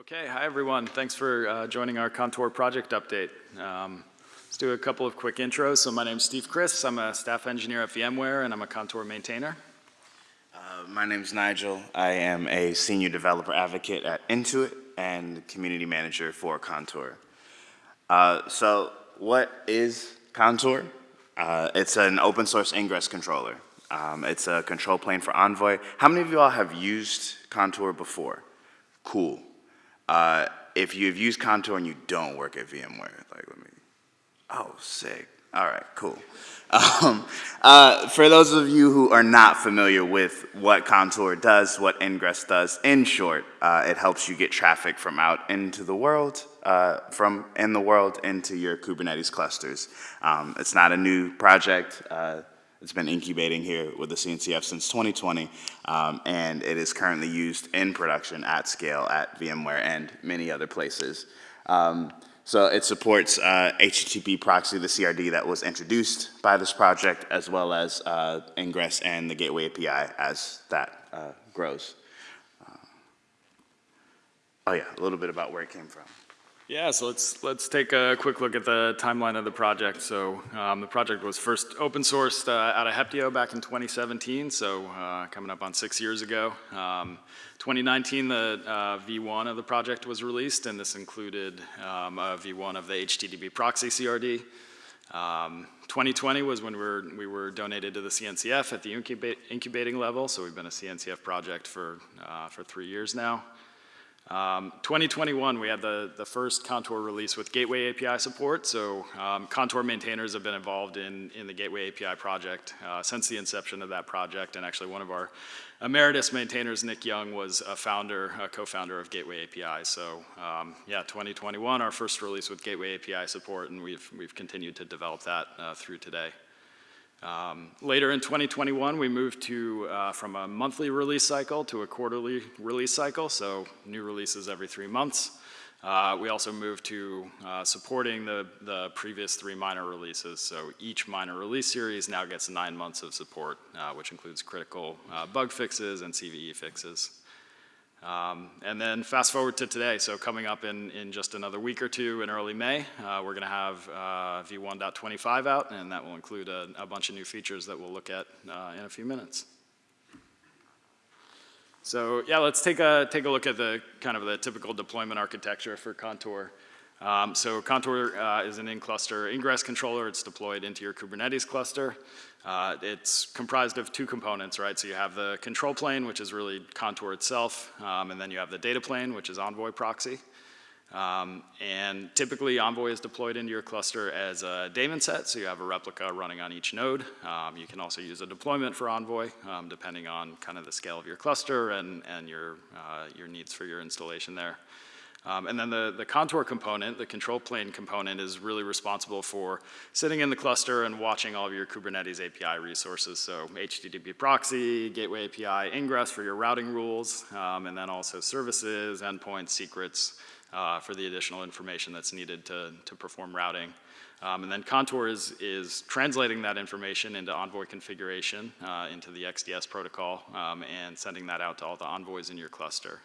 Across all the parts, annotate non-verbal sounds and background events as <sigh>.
Okay, hi everyone. Thanks for uh, joining our Contour project update. Um, let's do a couple of quick intros. So my name's Steve Kriss. I'm a staff engineer at VMware and I'm a Contour maintainer. Uh, my name is Nigel. I am a senior developer advocate at Intuit and community manager for Contour. Uh, so what is Contour? Uh, it's an open source ingress controller. Um, it's a control plane for Envoy. How many of you all have used Contour before? Cool. Uh, if you've used Contour and you don't work at VMware, like let me, oh, sick. All right, cool. <laughs> Um, uh, for those of you who are not familiar with what Contour does, what Ingress does, in short, uh, it helps you get traffic from out into the world, uh, from in the world into your Kubernetes clusters. Um, it's not a new project. It's been incubating here with the CNCF since 2020, um, and it is currently used in production at scale at VMware and many other places. Um, so it supports uh, HTTP proxy, the CRD that was introduced by this project, as well as uh, Ingress and the Gateway API as that uh, grows. Uh, oh yeah, a little bit about where it came from. Yeah, so let's, let's take a quick look at the timeline of the project. So um, the project was first open sourced uh, out of Heptio back in 2017, so uh, coming up on six years ago. Um, 2019, the uh, V1 of the project was released, and this included um, a V1 of the HTTP proxy CRD. Um, 2020 was when we were, we were donated to the CNCF at the incubating level, so we've been a CNCF project for, uh, for three years now. Um, 2021, we had the, the first Contour release with Gateway API support. So um, Contour maintainers have been involved in, in the Gateway API project uh, since the inception of that project. And actually one of our emeritus maintainers, Nick Young, was a founder, a co-founder of Gateway API. So um, yeah, 2021, our first release with Gateway API support, and we've, we've continued to develop that uh, through today. Um, later in 2021, we moved to uh, from a monthly release cycle to a quarterly release cycle, so new releases every three months. Uh, we also moved to uh, supporting the, the previous three minor releases, so each minor release series now gets nine months of support, uh, which includes critical uh, bug fixes and CVE fixes. Um, and then fast forward to today, so coming up in, in just another week or two in early May, uh, we're going to have uh, v1.25 out, and that will include a, a, bunch of new features that we'll look at uh, in a few minutes. So yeah, let's take a, take a look at the kind of the typical deployment architecture for Contour. Um, so Contour uh, is an in-cluster ingress controller. It's deployed into your Kubernetes cluster. Uh, it's comprised of two components, right? So you have the control plane, which is really Contour itself, um, and then you have the data plane, which is Envoy proxy. Um, and typically Envoy is deployed into your cluster as a daemon set, so you have a replica running on each node. Um, you can also use a deployment for Envoy, um, depending on kind of the scale of your cluster and, and your, uh, your needs for your installation there. Um, and then the, the contour component, the control plane component is really responsible for sitting in the cluster and watching all of your Kubernetes API resources. So HTTP proxy, gateway API, ingress for your routing rules, um, and then also services, endpoints, secrets uh, for the additional information that's needed to, to perform routing. Um, and then Contour is, is translating that information into Envoy configuration uh, into the XDS protocol um, and sending that out to all the envoys in your cluster.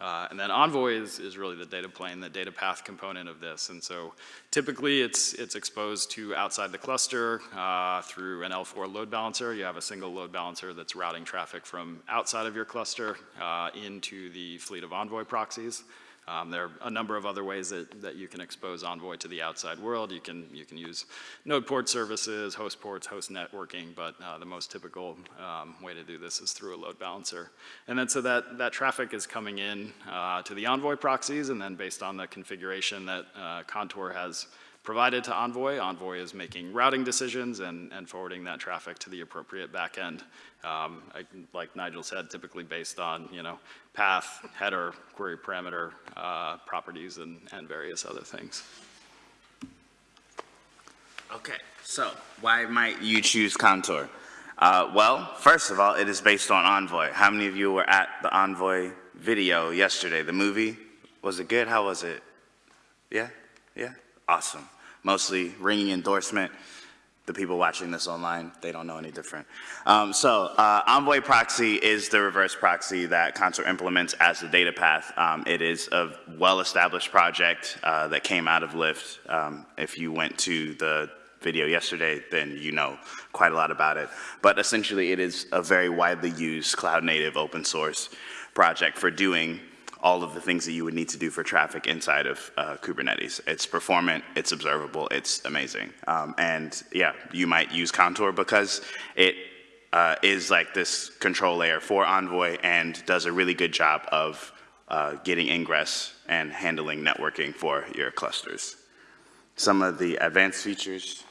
Uh, and then Envoy is, is really the data plane, the data path component of this. And so typically it's, it's exposed to outside the cluster uh, through an L4 load balancer. You have a single load balancer that's routing traffic from outside of your cluster uh, into the fleet of Envoy proxies. Um, there are a number of other ways that, that you can expose Envoy to the outside world. You can, you can use node port services, host ports, host networking, but uh, the most typical um, way to do this is through a load balancer. And then so that, that traffic is coming in uh, to the Envoy proxies, and then based on the configuration that uh, Contour has provided to Envoy. Envoy is making routing decisions and, and forwarding that traffic to the appropriate backend. Um, I, like Nigel said, typically based on you know path, header, query parameter uh, properties, and, and various other things. Okay, so why might you choose Contour? Uh, well, first of all, it is based on Envoy. How many of you were at the Envoy video yesterday, the movie? Was it good? How was it? Yeah? Yeah? Awesome mostly ringing endorsement. The people watching this online, they don't know any different. Um, so uh, Envoy proxy is the reverse proxy that Contour implements as the data path. Um, it is a well-established project uh, that came out of Lyft. Um, if you went to the video yesterday, then you know quite a lot about it. But essentially, it is a very widely used cloud-native open source project for doing all of the things that you would need to do for traffic inside of uh, Kubernetes. It's performant, it's observable, it's amazing. Um, and yeah, you might use Contour because it uh, is like this control layer for Envoy and does a really good job of uh, getting ingress and handling networking for your clusters. Some of the advanced features.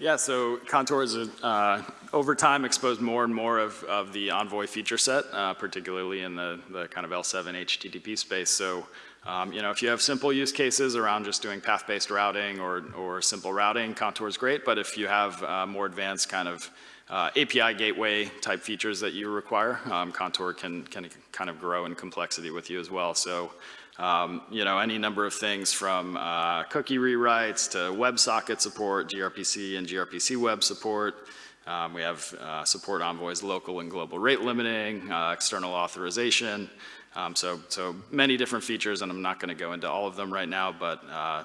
Yeah, so Contour has, uh, over time, exposed more and more of, of the Envoy feature set, uh, particularly in the, the kind of L7 HTTP space. So, um, you know, if you have simple use cases around just doing path-based routing or, or simple routing, Contour is great. But if you have uh, more advanced kind of uh, API gateway type features that you require, um, Contour can, can kind of grow in complexity with you as well. So, um, you know, any number of things from uh, cookie rewrites to WebSocket support, gRPC and gRPC web support. Um, we have uh, support Envoy's local and global rate limiting, uh, external authorization. Um, so, so many different features, and I'm not going to go into all of them right now, but uh,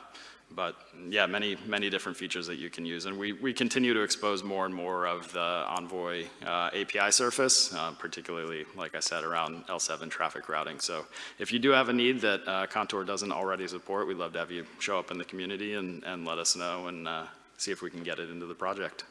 but yeah, many, many different features that you can use. And we, we continue to expose more and more of the Envoy uh, API surface, uh, particularly, like I said, around L7 traffic routing. So if you do have a need that uh, Contour doesn't already support, we'd love to have you show up in the community and, and let us know and uh, see if we can get it into the project.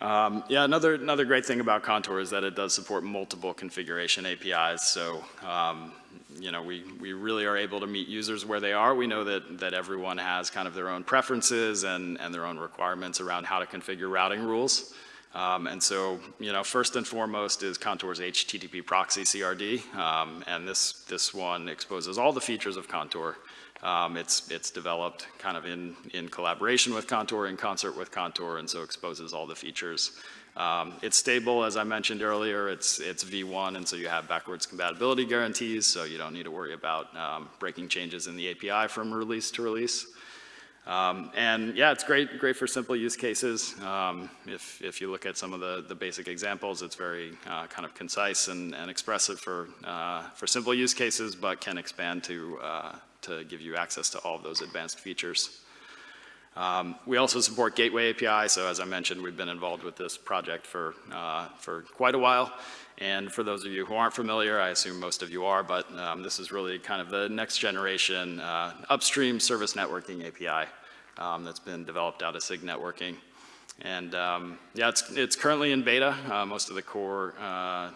Um, yeah, another, another great thing about Contour is that it does support multiple configuration APIs. So, um, you know, we, we really are able to meet users where they are. We know that, that everyone has kind of their own preferences and, and their own requirements around how to configure routing rules. Um, and so, you know, first and foremost is Contour's HTTP proxy CRD. Um, and this, this one exposes all the features of Contour. Um, it's, it's developed kind of in, in collaboration with Contour, in concert with Contour, and so exposes all the features. Um, it's stable, as I mentioned earlier, it's, it's V1, and so you have backwards compatibility guarantees, so you don't need to worry about um, breaking changes in the API from release to release. Um, and yeah, it's great, great for simple use cases. Um, if, if you look at some of the, the basic examples, it's very uh, kind of concise and, and expressive for, uh, for simple use cases, but can expand to, uh, to give you access to all of those advanced features. Um, we also support Gateway API, so as I mentioned, we've been involved with this project for, uh, for quite a while. And for those of you who aren't familiar, I assume most of you are, but um, this is really kind of the next generation uh, upstream service networking API um, that's been developed out of SIG Networking. And um, yeah, it's, it's currently in beta. Uh, most of the core uh,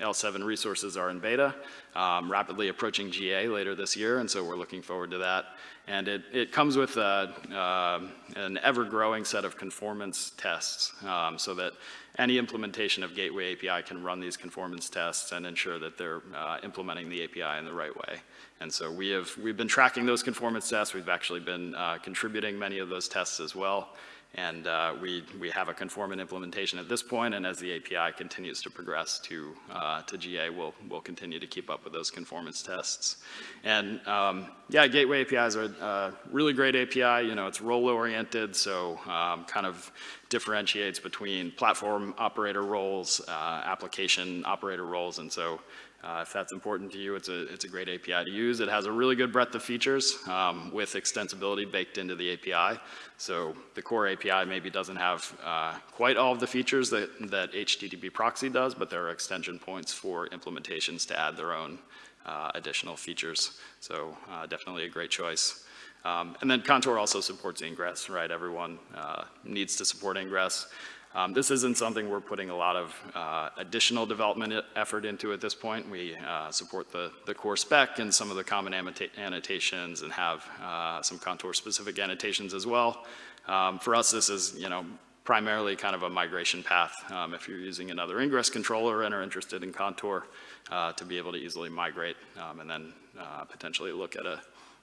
L7 resources are in beta, um, rapidly approaching GA later this year, and so we're looking forward to that. And it, it comes with a, uh, an ever-growing set of conformance tests um, so that any implementation of Gateway API can run these conformance tests and ensure that they're uh, implementing the API in the right way. And so we have, we've been tracking those conformance tests. We've actually been uh, contributing many of those tests as well. And uh, we, we have a conformant implementation at this point, and as the API continues to progress to, uh, to GA, we'll, we'll continue to keep up with those conformance tests. And um, yeah, Gateway APIs are a really great API. You know, it's role-oriented, so um, kind of differentiates between platform operator roles, uh, application operator roles, and so uh, if that's important to you, it's a, it's a great API to use. It has a really good breadth of features um, with extensibility baked into the API. So the core API maybe doesn't have uh, quite all of the features that, that HTTP proxy does, but there are extension points for implementations to add their own uh, additional features. So uh, definitely a great choice. Um, and then Contour also supports ingress, right? Everyone uh, needs to support ingress. Um, this isn't something we're putting a lot of uh, additional development effort into at this point. We uh, support the, the core spec and some of the common annotations and have uh, some contour-specific annotations as well. Um, for us, this is, you know, primarily kind of a migration path um, if you're using another ingress controller and are interested in Contour uh, to be able to easily migrate um, and then uh, potentially look at a,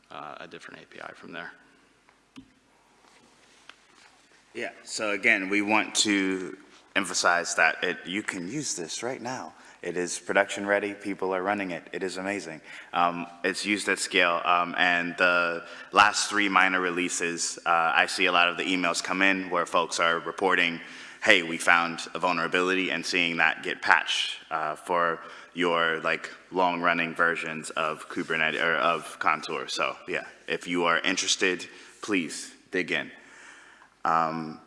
uh, a different API from there. Yeah, so again, we want to emphasize that it, you can use this right now. It is production ready, people are running it, it is amazing. Um, It's used at scale, um, and the last three minor releases, uh, I see a lot of the emails come in where folks are reporting, hey, we found a vulnerability, and seeing that get patched uh, for your like long-running versions of Kubernetes, or of Contour. So yeah, if you are interested, please dig in. Um,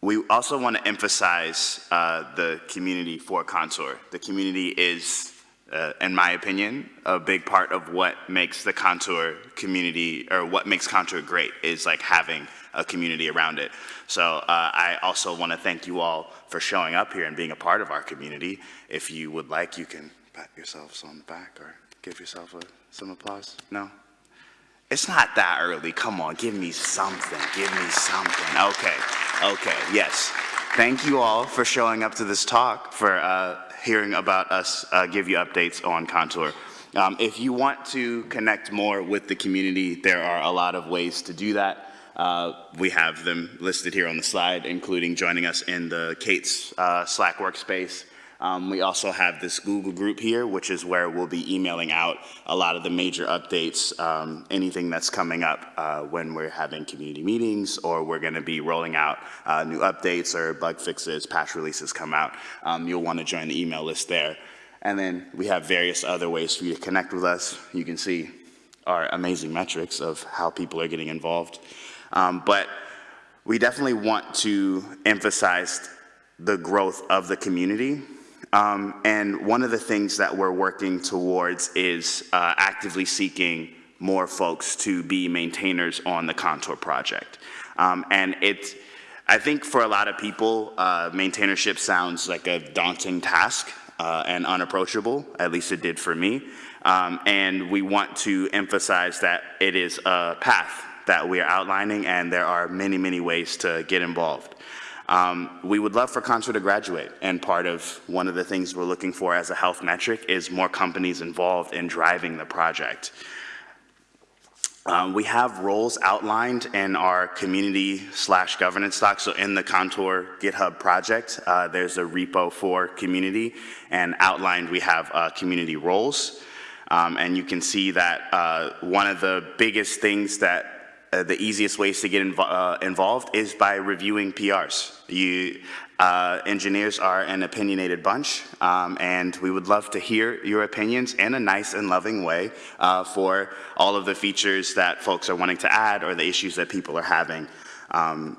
we also want to emphasize uh, the community for Contour. The community is, uh, in my opinion, a big part of what makes the Contour community, or what makes Contour great, is like having a community around it. So uh, I also want to thank you all for showing up here and being a part of our community. If you would like, you can pat yourselves on the back or give yourself a, some applause. No? It's not that early. Come on, give me something. Give me something. Okay, okay, yes. Thank you all for showing up to this talk, for uh, hearing about us uh, give you updates on Contour. Um, if you want to connect more with the community, there are a lot of ways to do that. Uh, we have them listed here on the slide, including joining us in the K8s uh, Slack workspace. Um, we also have this Google group here, which is where we'll be emailing out a lot of the major updates, um, anything that's coming up uh, when we're having community meetings or we're going to be rolling out uh, new updates or bug fixes, patch releases come out. Um, you'll want to join the email list there. And then we have various other ways for you to connect with us. You can see our amazing metrics of how people are getting involved. Um, but we definitely want to emphasize the growth of the community um, and one of the things that we're working towards is uh, actively seeking more folks to be maintainers on the Contour project. Um, and it's, I think for a lot of people, uh, maintainership sounds like a daunting task uh, and unapproachable, at least it did for me. Um, and we want to emphasize that it is a path that we are outlining and there are many, many ways to get involved. Um, we would love for Contour to graduate, and part of one of the things we're looking for as a health metric is more companies involved in driving the project. Um, we have roles outlined in our community slash governance doc. So in the Contour GitHub project, uh, there's a repo for community, and outlined we have uh, community roles. Um, and you can see that uh, one of the biggest things that uh, the easiest ways to get inv uh, involved is by reviewing PRs. You, uh, engineers are an opinionated bunch, um, and we would love to hear your opinions in a nice and loving way uh, for all of the features that folks are wanting to add or the issues that people are having. Um,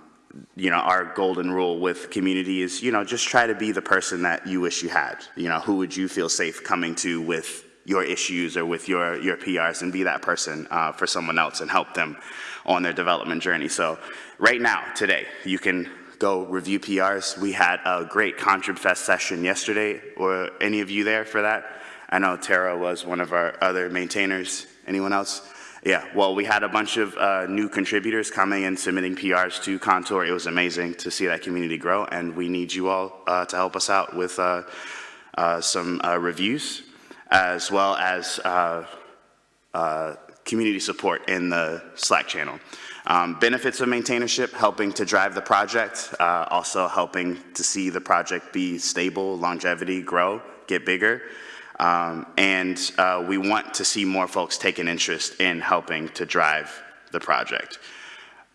you know, our golden rule with community is, you know, just try to be the person that you wish you had. You know, who would you feel safe coming to with your issues or with your, your PRs and be that person uh, for someone else and help them on their development journey. So right now, today, you can go review PRs. We had a great ContribFest session yesterday. Were any of you there for that? I know Tara was one of our other maintainers. Anyone else? Yeah, well, we had a bunch of uh, new contributors coming and submitting PRs to Contour. It was amazing to see that community grow, and we need you all uh, to help us out with uh, uh some uh, reviews as well as uh, uh, community support in the Slack channel. Um, benefits of maintainership, helping to drive the project, uh, also helping to see the project be stable, longevity, grow, get bigger. Um, and uh, we want to see more folks take an interest in helping to drive the project.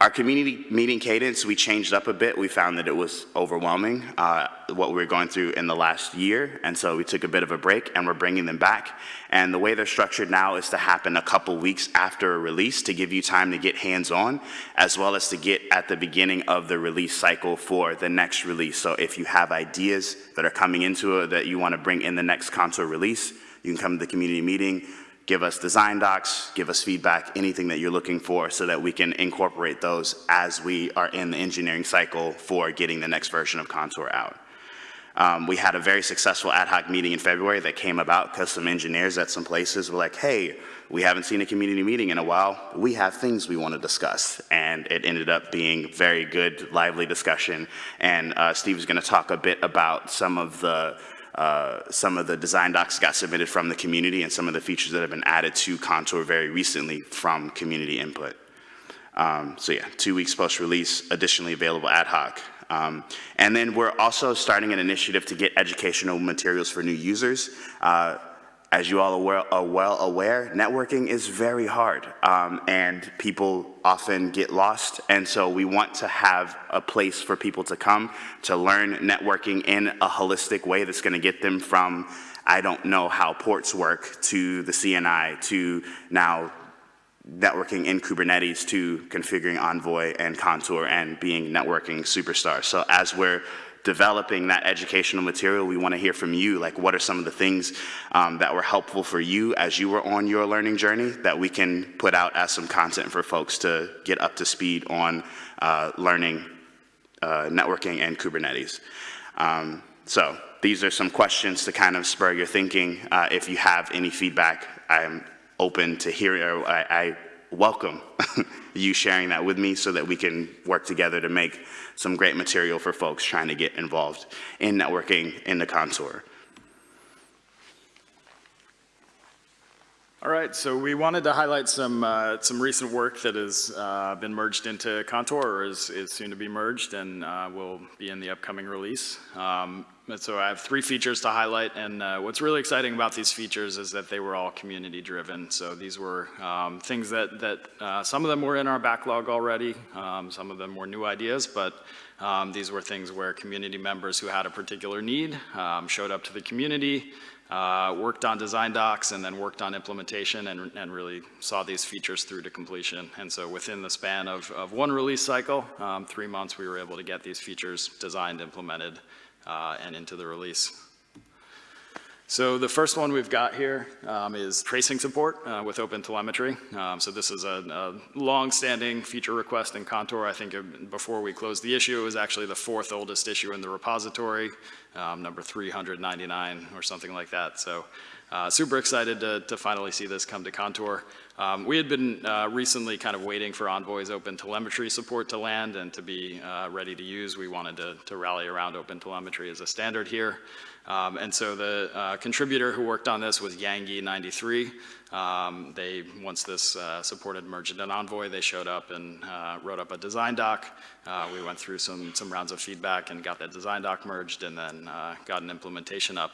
Our community meeting cadence, we changed up a bit. We found that it was overwhelming, uh, what we were going through in the last year, and so we took a bit of a break and we're bringing them back. And the way they're structured now is to happen a couple weeks after a release to give you time to get hands-on, as well as to get at the beginning of the release cycle for the next release. So if you have ideas that are coming into it that you want to bring in the next Contour release, you can come to the community meeting, give us design docs, give us feedback, anything that you're looking for so that we can incorporate those as we are in the engineering cycle for getting the next version of Contour out. Um, we had a very successful ad hoc meeting in February that came about because some engineers at some places were like, hey, we haven't seen a community meeting in a while. We have things we want to discuss. And it ended up being very good, lively discussion. And uh, Steve is going to talk a bit about some of the uh, some of the design docs got submitted from the community and some of the features that have been added to Contour very recently from community input. Um, so yeah, two weeks post-release, additionally available ad hoc. Um, And then we're also starting an initiative to get educational materials for new users. Uh, As you all are well- aware, networking is very hard, um, and people often get lost. And so we want to have a place for people to come to learn networking in a holistic way that's going to get them from, I don't know how ports work, to the CNI, to now networking in Kubernetes to configuring Envoy and Contour and being networking superstars. So as we're developing that educational material, we want to hear from you, like what are some of the things um, that were helpful for you as you were on your learning journey that we can put out as some content for folks to get up to speed on uh, learning uh, networking and Kubernetes. Um, so these are some questions to kind of spur your thinking. Uh, if you have any feedback, I'm open to or I, I welcome <laughs> you sharing that with me so that we can work together to make some great material for folks trying to get involved in networking in the contour. All right, so we wanted to highlight some, uh, some recent work that has uh, been merged into Contour or is, is soon to be merged and uh, will be in the upcoming release. Um, so I have three features to highlight and uh, what's really exciting about these features is that they were all community driven. So these were um, things that, that uh, some of them were in our backlog already, um, some of them were new ideas, but um, these were things where community members who had a particular need um, showed up to the community, uh, worked on design docs and then worked on implementation and, and really saw these features through to completion. And so within the span of, of one release cycle, um, three months, we were able to get these features designed, implemented, and into the release. So the first one we've got here um, is tracing support uh, with OpenTelemetry. Um, so this is a, a long-standing feature request in Contour. I think before we closed the issue, it was actually the fourth oldest issue in the repository, um, number 399 or something like that. So uh, super excited to, to, finally see this come to Contour. Um, we had been uh, recently kind of waiting for Envoy's open telemetry support to land and to be uh, ready to use. We wanted to, to rally around open telemetry as a standard here. Um, and so the uh, contributor who worked on this was Yangi93. Um, they, once this uh, supported merged in Envoy, they showed up and uh, wrote up a design doc. We went through some, some rounds of feedback and got that design doc merged and then got an implementation up.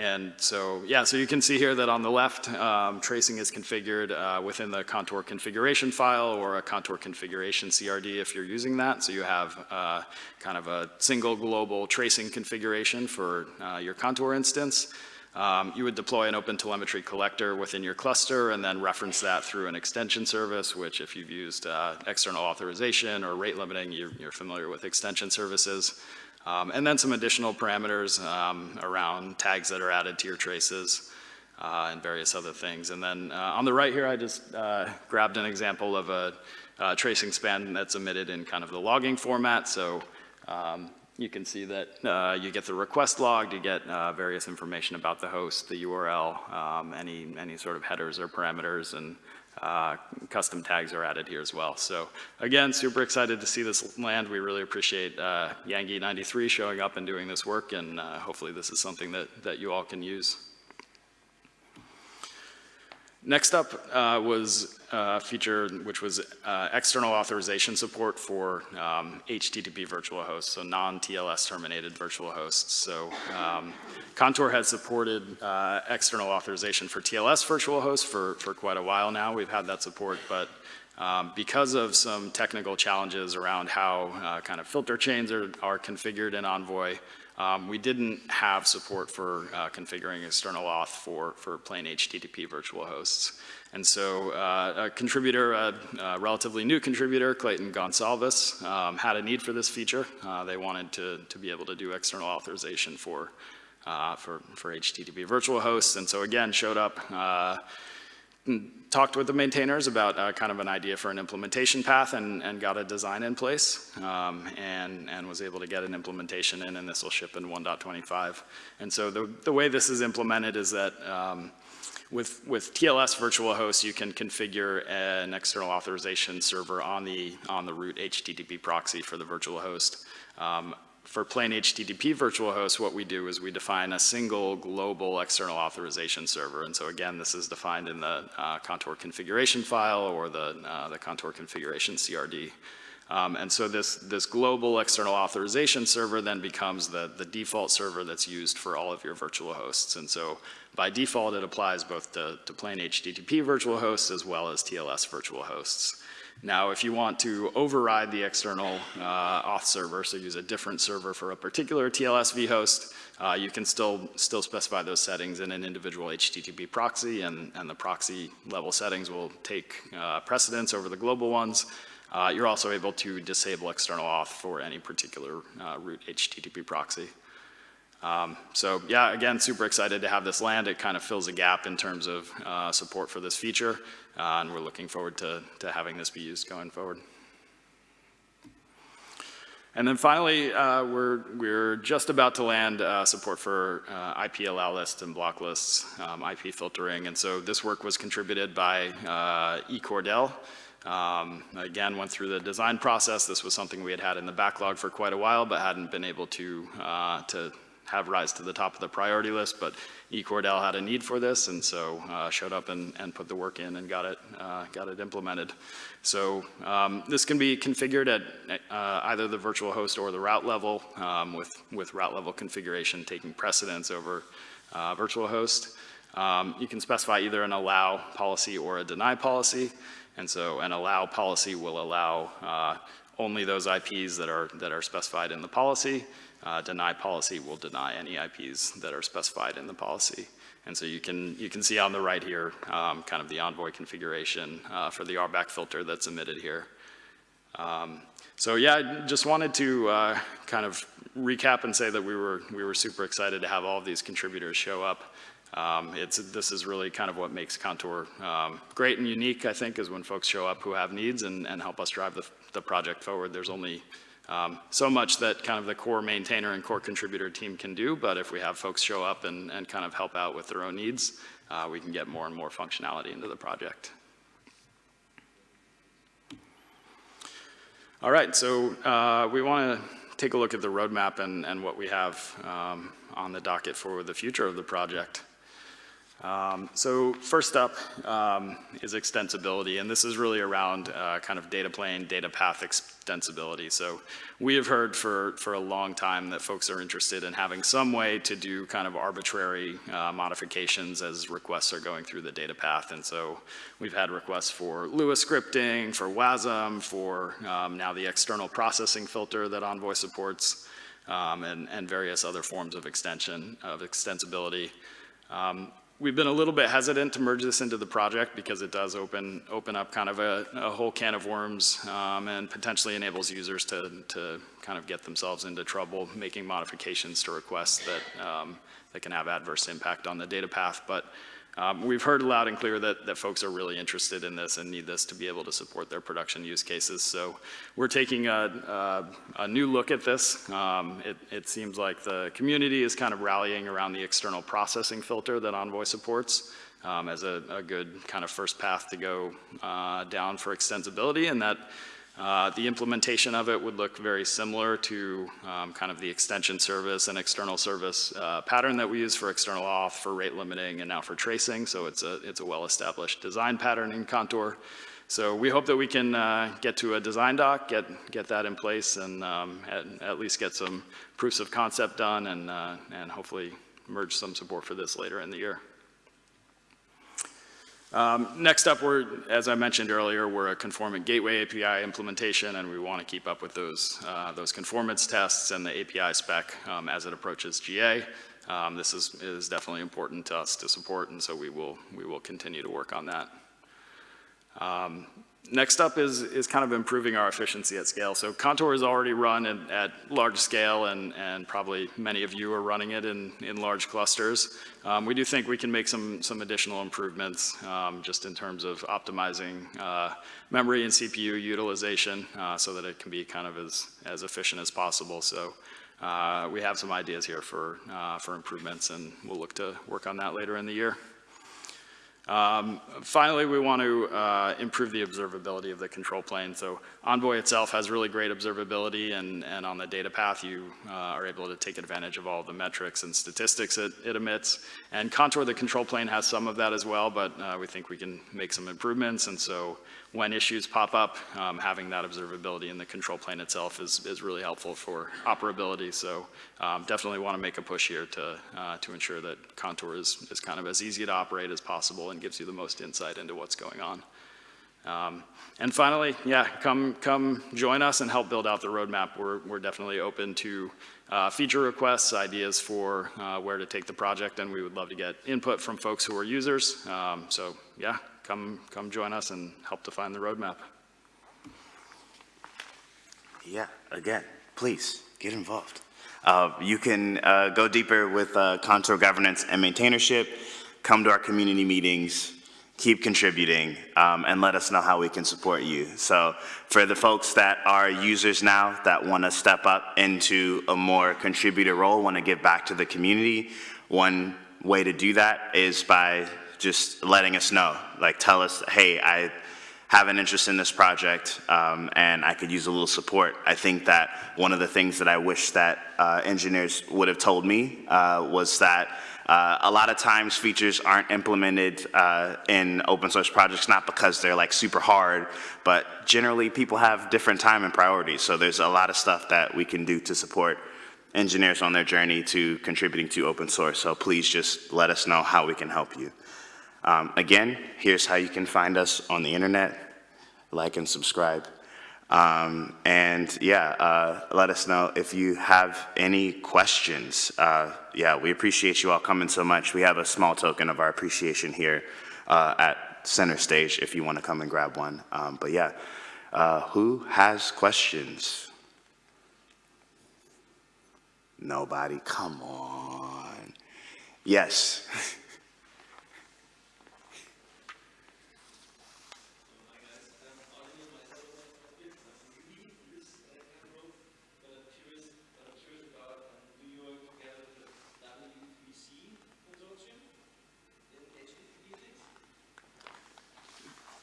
And so, yeah, so you can see here that on the left, um, tracing is configured uh, within the contour configuration file or a contour configuration CRD if you're using that. So you have uh, kind of a single global tracing configuration for uh, your contour instance. Um, you would deploy an OpenTelemetry collector within your cluster and then reference that through an extension service, which if you've used uh, external authorization or rate limiting, you're, you're familiar with extension services. Um, and then some additional parameters um, around tags that are added to your traces uh, and various other things. And then uh, on the right here, I just uh, grabbed an example of a, a, tracing span that's emitted in kind of the logging format. So um, you can see that uh, you get the request logged, you get uh, various information about the host, the URL, um, any, any sort of headers or parameters, and uh, custom tags are added here as well. So again, super excited to see this land. We really appreciate uh, Yangi93 showing up and doing this work, and uh, hopefully this is something that, that you all can use. Next up uh, was a feature which was uh, external authorization support for um, HTTP virtual hosts, so non-TLS terminated virtual hosts. So um, Contour has supported uh, external authorization for TLS virtual hosts for, for quite a while now. We've had that support, but um, because of some technical challenges around how uh, kind of filter chains are, are configured in Envoy, um, we didn't have support for uh, configuring external auth for, for plain HTTP virtual hosts. And so uh, a contributor, a, a, relatively new contributor, Clayton Gonsalves, um, had a need for this feature. Uh, they wanted to, to be able to do external authorization for, uh, for, for HTTP virtual hosts. And so again, showed up uh, talked with the maintainers about uh, kind of an idea for an implementation path and, and got a design in place um, and, and was able to get an implementation in and this will ship in 1.25. And so the, the way this is implemented is that um, with, with TLS virtual hosts, you can configure an external authorization server on the, on the root HTTP proxy for the virtual host. Um, for plain HTTP virtual hosts, what we do is we define a single global external authorization server. And so again, this is defined in the uh, contour configuration file or the, uh, the contour configuration CRD. Um, and so this, this global external authorization server then becomes the, the default server that's used for all of your virtual hosts. And so by default, it applies both to, to plain HTTP virtual hosts as well as TLS virtual hosts. Now, if you want to override the external uh, auth server, so use a different server for a particular TLS vhost, uh, you can still, still specify those settings in an individual HTTP proxy, and, and the proxy level settings will take uh, precedence over the global ones. Uh, you're also able to disable external auth for any particular uh, root HTTP proxy. Um, so yeah, again, super excited to have this land. It kind of fills a gap in terms of uh, support for this feature, uh, and we're looking forward to, to having this be used going forward. And then finally, uh, we're, we're just about to land uh, support for uh, IP allow lists and block lists, um, IP filtering. And so this work was contributed by uh, eCordel. Um, again, went through the design process. This was something we had had in the backlog for quite a while, but hadn't been able to, uh, to have rise to the top of the priority list. But eCordel had a need for this, and so uh, showed up and, and put the work in and got it, uh, got it implemented. So um, this can be configured at uh, either the virtual host or the route level, um, with, with route level configuration taking precedence over uh, virtual host. Um, you can specify either an allow policy or a deny policy. And so an allow policy will allow uh, only those IPs that are, that are specified in the policy. Uh, deny policy will deny any IPs that are specified in the policy. And so you can, you can see on the right here um, kind of the Envoy configuration uh, for the RBAC filter that's emitted here. Um, so yeah, I just wanted to uh, kind of recap and say that we were, we were super excited to have all of these contributors show up. Um, it's, this is really kind of what makes Contour um, great and unique, I think, is when folks show up who have needs and, and help us drive the, the project forward. There's only um, so much that kind of the core maintainer and core contributor team can do, but if we have folks show up and, and kind of help out with their own needs, uh, we can get more and more functionality into the project. All right, so uh, we want to take a look at the roadmap and, and what we have um, on the docket for the future of the project. Um, so first up um, is extensibility, and this is really around uh, kind of data plane, data path extensibility. So we have heard for, for a long time that folks are interested in having some way to do kind of arbitrary uh, modifications as requests are going through the data path. And so we've had requests for Lua scripting, for WASM, for um, now the external processing filter that Envoy supports, um, and, and various other forms of extension, of extensibility. Um, We've been a little bit hesitant to merge this into the project because it does open, open up kind of a, a whole can of worms um, and potentially enables users to, to kind of get themselves into trouble making modifications to requests that, um, that can have adverse impact on the data path. But um, we've heard loud and clear that, that folks are really interested in this and need this to be able to support their production use cases. So we're taking a, a, a new look at this. Um, it, it, seems like the community is kind of rallying around the external processing filter that Envoy supports um, as a, a, good kind of first path to go uh, down for extensibility and that uh, the implementation of it would look very similar to um, kind of the extension service and external service uh, pattern that we use for external auth, for rate limiting, and now for tracing. So it's a, it's a well-established design pattern in Contour. So we hope that we can uh, get to a design doc, get, get that in place, and um, at, at, least get some proofs of concept done, and, uh, and hopefully merge some support for this later in the year. Um, next up, we're, as I mentioned earlier, we're a conformant gateway API implementation, and we want to keep up with those, uh, those conformance tests and the API spec um, as it approaches GA. Um, this is, is definitely important to us to support, and so we will, we will continue to work on that. Next up is, is kind of improving our efficiency at scale. So Contour is already run in, at large scale and, and probably many of you are running it in, in large clusters. Um, we do think we can make some, some additional improvements um, just in terms of optimizing uh, memory and CPU utilization uh, so that it can be kind of as, as efficient as possible. So uh, we have some ideas here for, uh, for improvements and we'll look to work on that later in the year. Um, Finally, we want to uh, improve the observability of the control plane. So Envoy itself has really great observability, and, and on the data path, you uh, are able to take advantage of all the metrics and statistics it, it emits. And Contour, the control plane, has some of that as well, but uh, we think we can make some improvements. And so when issues pop up, um, having that observability in the control plane itself is, is really helpful for operability. So um, definitely want to make a push here to, uh, to ensure that Contour is, is kind of as easy to operate as possible and gives you the most insight into what's going on. Um, and finally, yeah, come, come join us and help build out the roadmap. We're, we're definitely open to uh, feature requests, ideas for uh, where to take the project, and we would love to get input from folks who are users. Um, so yeah, come, come join us and help define the roadmap. Yeah, again, please, get involved. Uh, You can uh, go deeper with uh, Contour governance and maintainership, come to our community meetings, keep contributing, um, and let us know how we can support you. So for the folks that are users now that want to step up into a more contributor role, want to give back to the community, one way to do that is by just letting us know. Like, tell us, hey, I have an interest in this project, um, and I could use a little support. I think that one of the things that I wish that uh, engineers would have told me uh, was that uh, a lot of times features aren't implemented uh, in open source projects, not because they're like super hard, but generally people have different time and priorities. So there's a lot of stuff that we can do to support engineers on their journey to contributing to open source. So please just let us know how we can help you. Um, again, here's how you can find us on the internet. Like and subscribe. Um, and yeah, uh, let us know if you have any questions. Uh, yeah, we appreciate you all coming so much. We have a small token of our appreciation here uh, at center stage if you want to come and grab one. Um, but yeah, uh, who has questions? Nobody, come on. Yes. <laughs>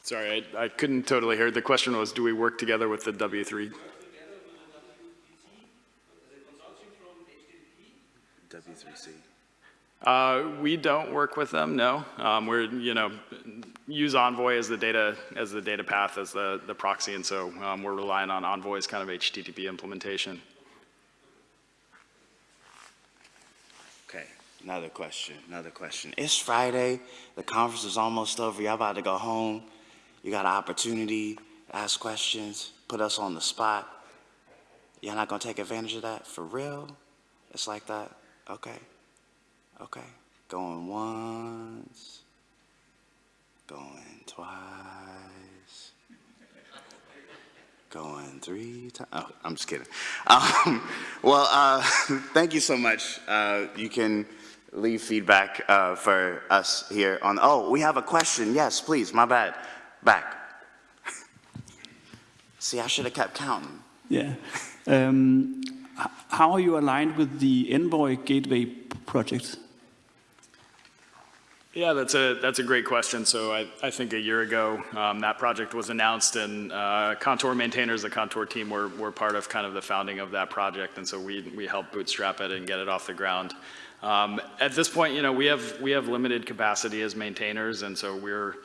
Sorry, I, I couldn't totally hear. The question was, do we work together with the W3? W3C. Uh, we don't work with them, no. Um, we're, you know, use Envoy as the data, as the data path, as the, the proxy, and so um, we're relying on Envoy's kind of HTTP implementation. Okay, another question, another question. It's Friday, the conference is almost over, y'all about to go home. You got an opportunity ask questions, put us on the spot. Y'all not gonna take advantage of that, for real? It's like that, okay, okay. Going once, going twice, going three times, oh, I'm just kidding. <laughs> Um, well, uh, <laughs> thank you so much. Uh, you can leave feedback uh, for us here on, oh, we have a question, yes, please, my bad, back. <laughs> See, I should have kept counting. Yeah. Um, How are you aligned with the Envoy Gateway project? Yeah, that's a, that's a great question. So I, I think a year ago, um, that project was announced and uh, Contour maintainers, the Contour team were, were part of kind of the founding of that project. And so we, we helped bootstrap it and get it off the ground. Um, at this point, you know, we have, we have limited capacity as maintainers. And so we're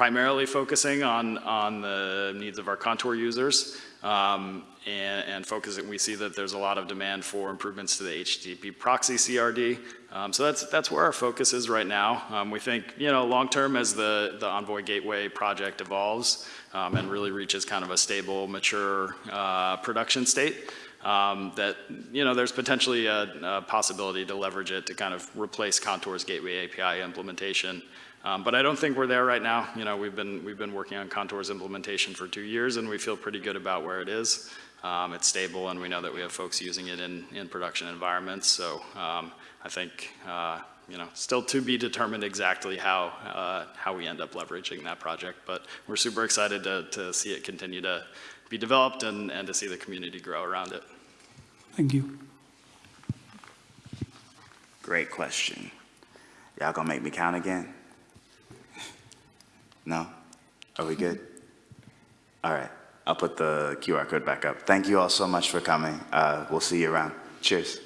primarily focusing on, on the needs of our Contour users. Um, and, and focusing, we see that there's a lot of demand for improvements to the HTTP proxy CRD. Um, so that's, that's where our focus is right now. Um, we think, you know, long-term as the, the Envoy Gateway project evolves um, and really reaches kind of a stable, mature uh, production state, um, that, you know, there's potentially a, a possibility to leverage it to kind of replace Contour's Gateway API implementation. Um, but I don't think we're there right now. You know, we've been, we've been working on Contour's implementation for two years and we feel pretty good about where it is. Um, it's stable and we know that we have folks using it in, in production environments. So um, I think, uh, you know, still to be determined exactly how, uh, how we end up leveraging that project. But we're super excited to, to see it continue to be developed and, and to see the community grow around it. Thank you. Great question. Y'all gonna make me count again? No? Are we good? All right, I'll put the QR code back up. Thank you all so much for coming. Uh, We'll see you around. Cheers.